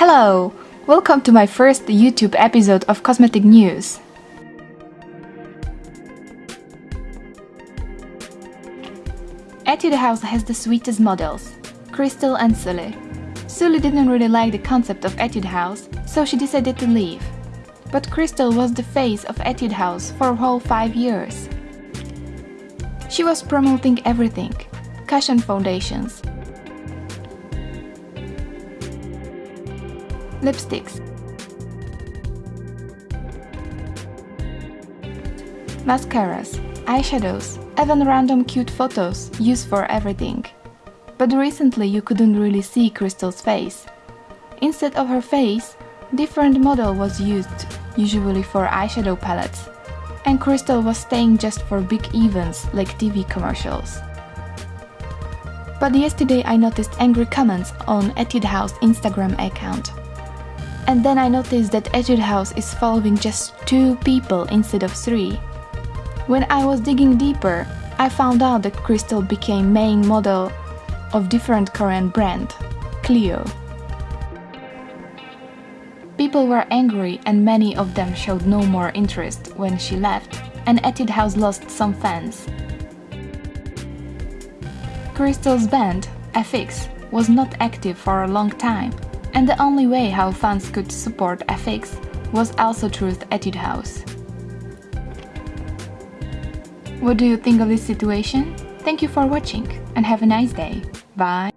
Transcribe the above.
Hello! Welcome to my first YouTube episode of Cosmetic News. Etude House has the sweetest models, Krystal and Sulli. Sulli didn't really like the concept of Etude House, so she decided to leave. But Krystal was the face of Etude House for a whole five years. She was promoting everything, cushion foundations, lipsticks, mascaras, eyeshadows, even random cute photos used for everything. But recently you couldn't really see Krystal's face. Instead of her face, different model was used, usually for eyeshadow palettes. And Krystal was staying just for big events like TV commercials. But yesterday I noticed angry comments on Etude House Instagram account. And then I noticed that Etude House is following just two people instead of three. When I was digging deeper, I found out that Krystal became main model of different Korean brand, Clio. People were angry and many of them showed no more interest when she left, and Etude House lost some fans. Krystal's band, FX, was not active for a long time, and the only way how fans could support FX was also through Etude House. What do you think of this situation? Thank you for watching and have a nice day. Bye!